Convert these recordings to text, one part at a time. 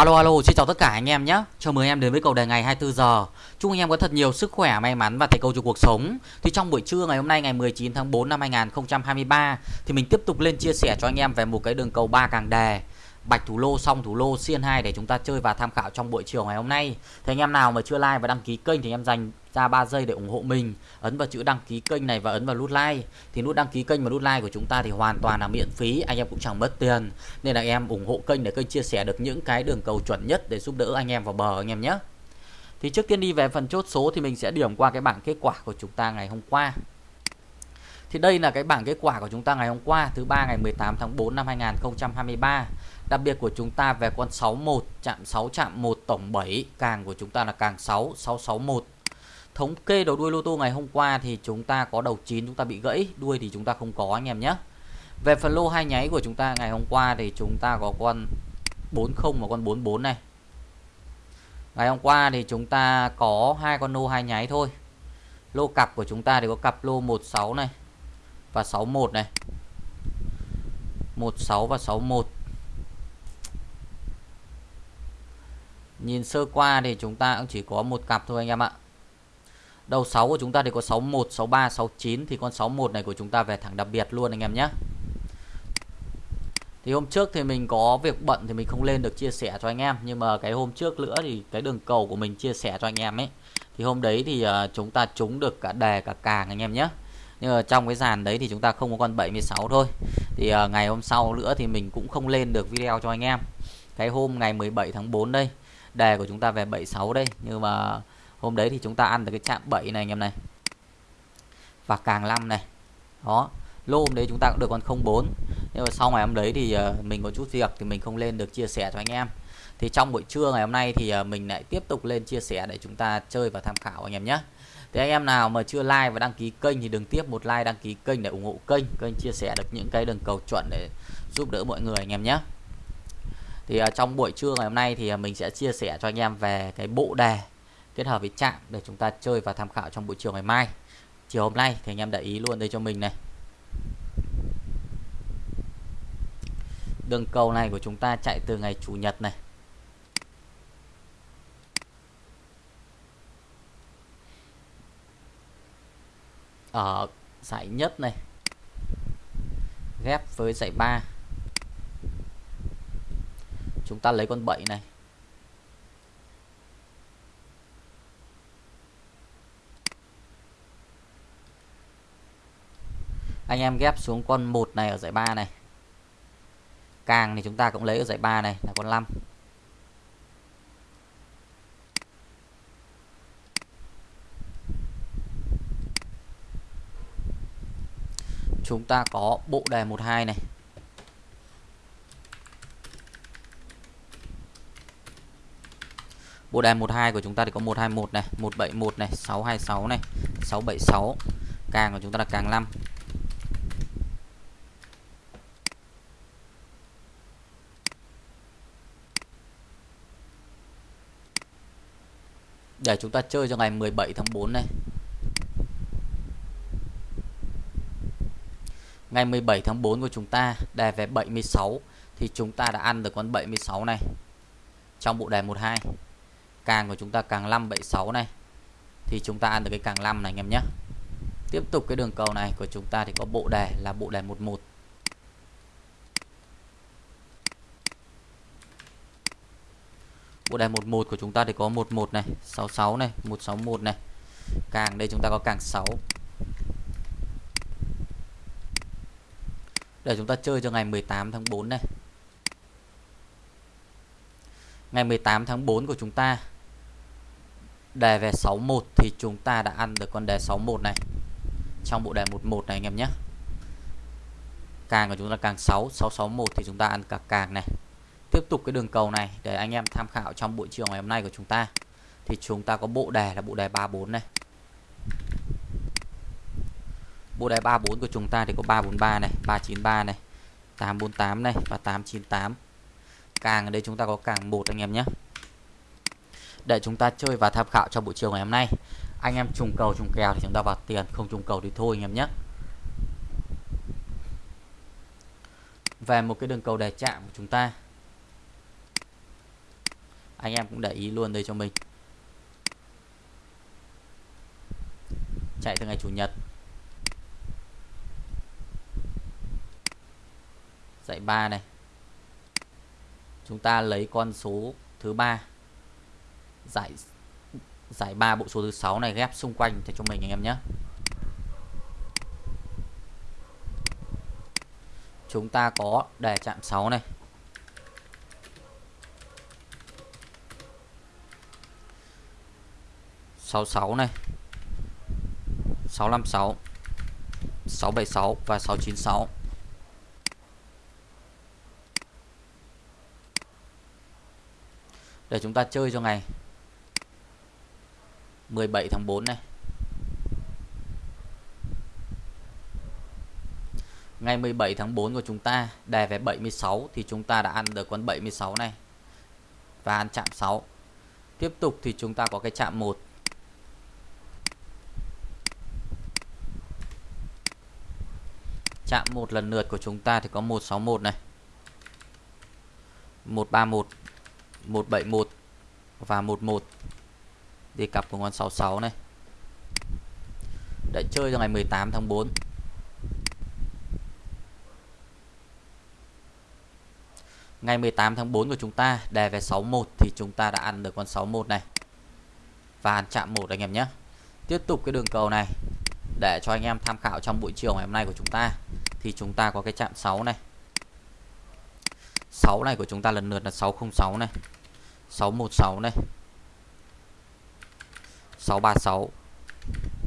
Alo alo, xin chào tất cả anh em nhé. Chào mừng anh em đến với cầu đề ngày 24 giờ. Chúc anh em có thật nhiều sức khỏe, may mắn và thành công trong cuộc sống. Thì trong buổi trưa ngày hôm nay ngày 19 tháng 4 năm 2023 thì mình tiếp tục lên chia sẻ cho anh em về một cái đường cầu ba càng đề. Bạch thủ lô xong thủ lô xiên 2 để chúng ta chơi và tham khảo trong buổi chiều ngày hôm nay. Thì anh em nào mà chưa like và đăng ký kênh thì em dành ra 3 giây để ủng hộ mình. Ấn vào chữ đăng ký kênh này và ấn vào nút like. Thì nút đăng ký kênh và nút like của chúng ta thì hoàn toàn là miễn phí, anh em cũng chẳng mất tiền. Nên là em ủng hộ kênh để kênh chia sẻ được những cái đường cầu chuẩn nhất để giúp đỡ anh em vào bờ anh em nhé. Thì trước tiên đi về phần chốt số thì mình sẽ điểm qua cái bảng kết quả của chúng ta ngày hôm qua. Thì đây là cái bảng kết quả của chúng ta ngày hôm qua thứ ba ngày 18 tháng 4 năm 2023. Đặc biệt của chúng ta về con 61 chạm 6 chạm 1 tổng 7 càng của chúng ta là càng 6 661. Thống kê đầu đuôi lô tô ngày hôm qua thì chúng ta có đầu 9 chúng ta bị gãy, đuôi thì chúng ta không có anh em nhé. Về phần lô hai nháy của chúng ta ngày hôm qua thì chúng ta có con 40 và con 44 này. Ngày hôm qua thì chúng ta có hai con lô hai nháy thôi. Lô cặp của chúng ta thì có cặp lô 16 này và 61 này. 16 và 61. Nhìn sơ qua thì chúng ta cũng chỉ có một cặp thôi anh em ạ. Đầu 6 của chúng ta thì có 61, 63, 69 thì con 61 này của chúng ta về thẳng đặc biệt luôn anh em nhé. Thì hôm trước thì mình có việc bận thì mình không lên được chia sẻ cho anh em Nhưng mà cái hôm trước nữa thì cái đường cầu của mình chia sẻ cho anh em ấy Thì hôm đấy thì à, chúng ta trúng được cả đề cả càng anh em nhé nhưng mà trong cái dàn đấy thì chúng ta không có con 76 thôi. Thì uh, ngày hôm sau nữa thì mình cũng không lên được video cho anh em. Cái hôm ngày 17 tháng 4 đây Đề của chúng ta về 76 đây. Nhưng mà hôm đấy thì chúng ta ăn được cái chạm 7 này anh em này. Và càng 5 này. Đó lô hôm đấy chúng ta cũng được con 04 nhưng mà sau ngày hôm đấy thì uh, mình có chút việc thì mình không lên được chia sẻ cho anh em. Thì trong buổi trưa ngày hôm nay thì à, mình lại tiếp tục lên chia sẻ để chúng ta chơi và tham khảo anh em nhé thì anh em nào mà chưa like và đăng ký kênh thì đừng tiếp một like, đăng ký kênh để ủng hộ kênh kênh chia sẻ được những cái đường cầu chuẩn để giúp đỡ mọi người anh em nhé. Thì à, trong buổi trưa ngày hôm nay thì à, mình sẽ chia sẻ cho anh em về cái bộ đề kết hợp với chạm để chúng ta chơi và tham khảo trong buổi chiều ngày mai. Chiều hôm nay thì anh em để ý luôn đây cho mình này. Đường cầu này của chúng ta chạy từ ngày chủ nhật này ở giải nhất này. Ghép với giải 3 chúng ta lấy con 7 này. Anh em ghép xuống con 1 này ở giải 3 này. Càng thì chúng ta cũng lấy ở giải 3 này, là con 5 chúng ta có bộ đề 12 này Bộ đề 12 của chúng ta thì có 121 này, 171 này, 626 này, 676. Càng của chúng ta là càng 5. để chúng ta chơi cho ngày 17 tháng 4 này ngày 17 tháng 4 của chúng ta đề về 76 thì chúng ta đã ăn được con 76 này. Trong bộ đề 12 càng của chúng ta càng 5 76 này, thì chúng ta ăn được cái càng 5 này, anh em nhé. Tiếp tục cái đường cầu này của chúng ta thì có bộ đề là bộ đề 11 bộ đề 11 của chúng ta thì có 11 này 66 này 161 này. Càng đây chúng ta có càng 6 để chúng ta chơi cho ngày 18 tháng 4 này. Ngày 18 tháng 4 của chúng ta, đề về 61 thì chúng ta đã ăn được con đề 61 này. Trong bộ đề 11 này anh em nhé. Càng của chúng ta càng 6 661 thì chúng ta ăn cả càng này. Tiếp tục cái đường cầu này để anh em tham khảo trong buổi chiều ngày hôm nay của chúng ta. Thì chúng ta có bộ đề là bộ đề 34 này bộ đề 34 của chúng ta thì có 343 này 393 này 848 này và 898 càng ở đây chúng ta có càng một anh em nhé. Để chúng ta chơi và tham khảo trong buổi chiều ngày hôm nay, anh em trùng cầu trùng kèo thì chúng ta vào tiền, không trùng cầu thì thôi anh em nhé. Về một cái đường cầu đề chạm của chúng ta, anh em cũng để ý luôn đây cho mình. Chạy từ ngày chủ nhật. Dãy 3 này. Chúng ta lấy con số thứ ba, giải giải ba bộ số thứ sáu này ghép xung quanh cho mình anh em nhé. Chúng ta có đề chạm 6 này. Sáu sáu này. Sáu năm sáu sáu bảy sáu và sáu chín sáu. Để chúng ta chơi cho ngày 17 tháng 4 này. Ngày 17 tháng 4 của chúng ta đề về 76 thì chúng ta đã ăn được con 76 này. Và ăn chạm 6 tiếp tục thì chúng ta có cái chạm 1 chạm một lần lượt của chúng ta thì có 161 này. 131 171 và 11 đi cặp của con 66 này. Đã chơi cho ngày 18 tháng 4 Ngày 18 tháng 4 của chúng ta, đề về 61 thì chúng ta đã ăn được con 61 này. Và ăn chạm 1 anh em nhé. Tiếp tục cái đường cầu này. Để cho anh em tham khảo trong buổi chiều ngày hôm nay của chúng ta. Thì chúng ta có cái chạm 6 này. 6 này của chúng ta lần lượt là 606 này. 616 này. 636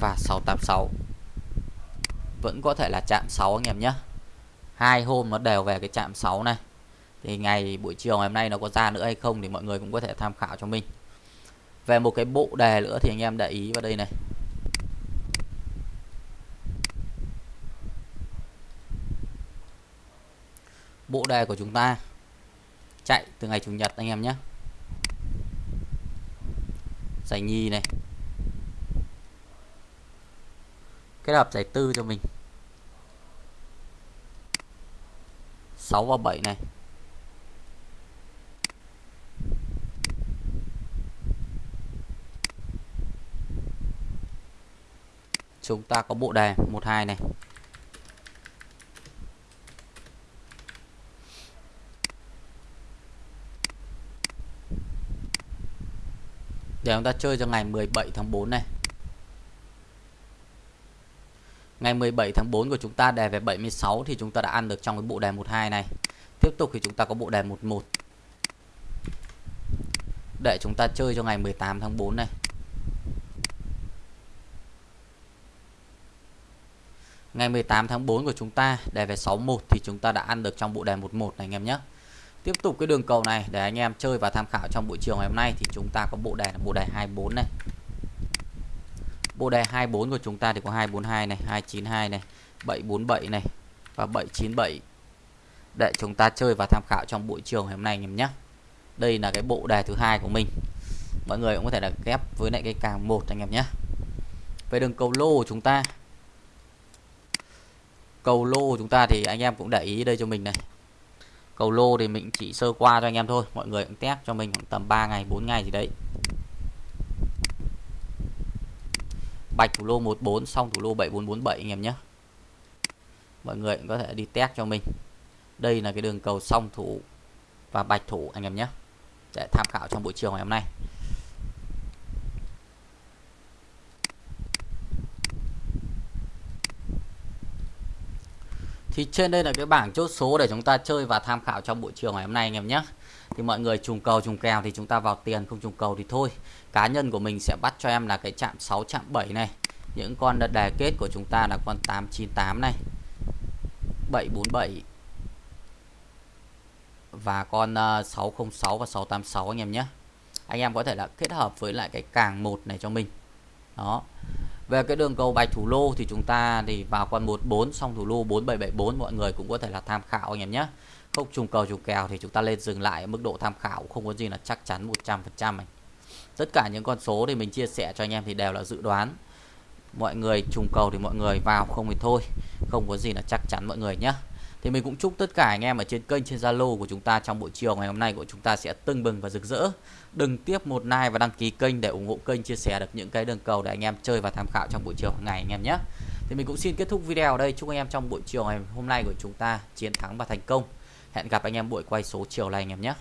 và 686 vẫn có thể là chạm 6 anh em nhé. Hai hôm nó đều về cái chạm 6 này. Thì ngày buổi chiều ngày hôm nay nó có ra nữa hay không thì mọi người cũng có thể tham khảo cho mình. Về một cái bộ đề nữa thì anh em để ý vào đây này. Bộ đề của chúng ta chạy từ ngày chủ nhật anh em nhé. Giải nhì này. Kết hợp giải tư cho mình. 6 và 7 này. Chúng ta có bộ đề 12 này. Để chúng ta chơi cho ngày 17 tháng 4 này. Ngày 17 tháng 4 của chúng ta đề về 76 thì chúng ta đã ăn được trong cái bộ đề 12 này. Tiếp tục thì chúng ta có bộ đề 11 để chúng ta chơi cho ngày 18 tháng 4 này. Ngày 18 tháng 4 của chúng ta đề về 61 thì chúng ta đã ăn được trong bộ đề 11 này, anh em nhé. Tiếp tục cái đường cầu này để anh em chơi và tham khảo trong buổi chiều ngày hôm nay thì chúng ta có bộ đề là bộ đề 24 này. Bộ đề 24 của chúng ta thì có 242 này, 292 này, 747 này và 797 để chúng ta chơi và tham khảo trong buổi chiều ngày hôm nay anh em nhé. Đây là cái bộ đề thứ hai của mình. Mọi người cũng có thể là ghép với lại cái càng một anh em nhé. Về đường cầu lô của chúng ta cầu lô của chúng ta thì anh em cũng để ý đây cho mình này cầu lô thì mình chỉ sơ qua cho anh em thôi. Mọi người cũng test cho mình khoảng tầm 3 ngày 4 ngày gì đấy. Bạch thủ lô 14 xong thủ lô 7447 anh em nhé. Mọi người cũng có thể đi test cho mình. Đây là cái đường cầu song thủ và bạch thủ anh em nhé. Để tham khảo trong buổi chiều ngày hôm nay. Thì trên đây là cái bảng chốt số để chúng ta chơi và tham khảo trong buổi chiều ngày hôm nay, anh em nhé. Thì mọi người trùng cầu, trùng kèo thì chúng ta vào tiền, không trùng cầu thì thôi. Cá nhân của mình sẽ bắt cho em là cái chạm 6 chạm 7 này. Những con đề kết của chúng ta là con 898 này. 747 và con ờ, 606 và 686 anh em nhé. Anh em có thể là kết hợp với lại cái càng một này cho mình. Đó về cái đường cầu bạch thủ lô thì chúng ta thì vào con 14 xong thủ lô 4774 mọi người cũng có thể là tham khảo anh em nhé. Không trùng cầu trùng kèo thì chúng ta lên dừng lại mức độ tham khảo, không có gì là chắc chắn 100% anh. Tất cả những con số thì mình chia sẻ cho anh em thì đều là dự đoán. Mọi người trùng cầu thì mọi người vào không thì thôi, không có gì là chắc chắn mọi người nhé thì mình cũng chúc tất cả anh em ở trên kênh, trên Zalo của chúng ta trong buổi chiều ngày hôm nay của chúng ta sẽ tưng bừng và rực rỡ. Đừng tiếp một like và đăng ký kênh để ủng hộ kênh, chia sẻ được những cái đường cầu để anh em chơi và tham khảo trong buổi chiều ngày anh em nhé. Thì mình cũng xin kết thúc video ở đây. Chúc anh em trong buổi chiều ngày hôm nay của chúng ta chiến thắng và thành công. Hẹn gặp anh em buổi quay số chiều này anh em nhé.